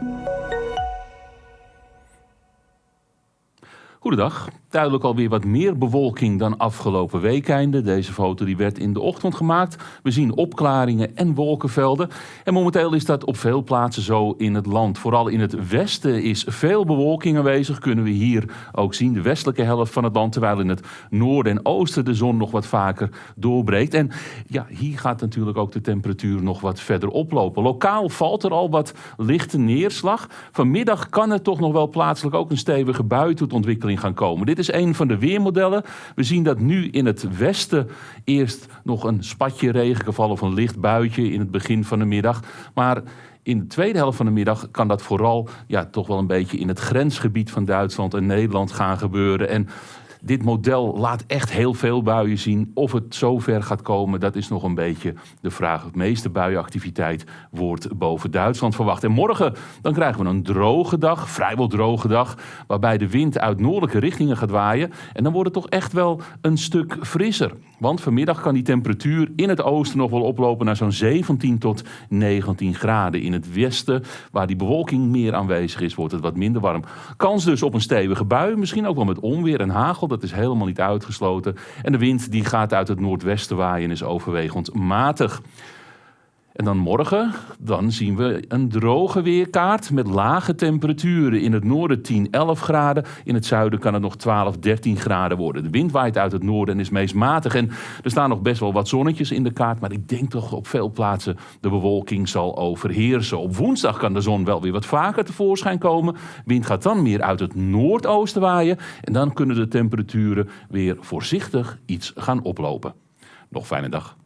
Música Goedendag. Duidelijk alweer wat meer bewolking dan afgelopen weekende. Deze foto die werd in de ochtend gemaakt. We zien opklaringen en wolkenvelden. En momenteel is dat op veel plaatsen zo in het land. Vooral in het westen is veel bewolking aanwezig. Kunnen we hier ook zien, de westelijke helft van het land. Terwijl in het noorden en oosten de zon nog wat vaker doorbreekt. En ja, hier gaat natuurlijk ook de temperatuur nog wat verder oplopen. Lokaal valt er al wat lichte neerslag. Vanmiddag kan er toch nog wel plaatselijk ook een stevige bui tot ontwikkeling gaan komen. Dit is een van de weermodellen. We zien dat nu in het westen eerst nog een spatje regen gevallen of een licht buitje in het begin van de middag. Maar in de tweede helft van de middag kan dat vooral ja, toch wel een beetje in het grensgebied van Duitsland en Nederland gaan gebeuren. En dit model laat echt heel veel buien zien. Of het zover gaat komen, dat is nog een beetje de vraag. De meeste buienactiviteit wordt boven Duitsland verwacht. En morgen dan krijgen we een droge dag, vrijwel droge dag, waarbij de wind uit noordelijke richtingen gaat waaien. En dan wordt het toch echt wel een stuk frisser. Want vanmiddag kan die temperatuur in het oosten nog wel oplopen naar zo'n 17 tot 19 graden. In het westen, waar die bewolking meer aanwezig is, wordt het wat minder warm. Kans dus op een stevige bui, misschien ook wel met onweer en hagel. Dat is helemaal niet uitgesloten. En de wind die gaat uit het noordwesten waaien en is overwegend matig. En dan morgen, dan zien we een droge weerkaart met lage temperaturen. In het noorden 10, 11 graden. In het zuiden kan het nog 12, 13 graden worden. De wind waait uit het noorden en is meest matig. En er staan nog best wel wat zonnetjes in de kaart. Maar ik denk toch op veel plaatsen de bewolking zal overheersen. Op woensdag kan de zon wel weer wat vaker tevoorschijn komen. Wind gaat dan meer uit het noordoosten waaien. En dan kunnen de temperaturen weer voorzichtig iets gaan oplopen. Nog fijne dag.